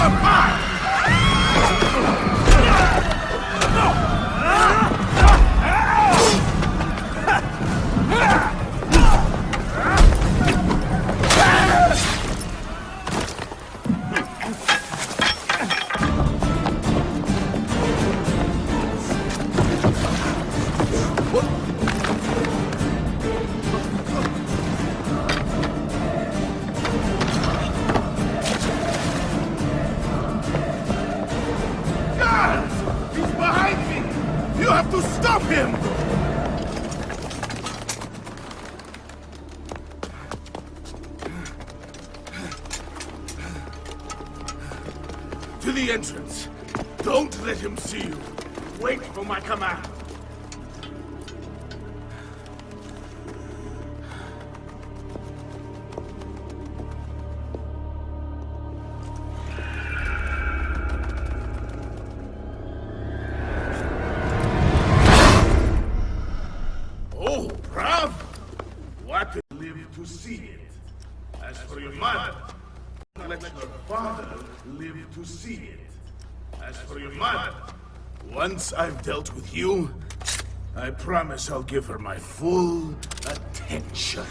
us apart! to stop him! To the entrance. Don't let him see you. Wait for my command. To see it. As for your mother, let your father live to see it. As for your mother, once I've dealt with you, I promise I'll give her my full attention.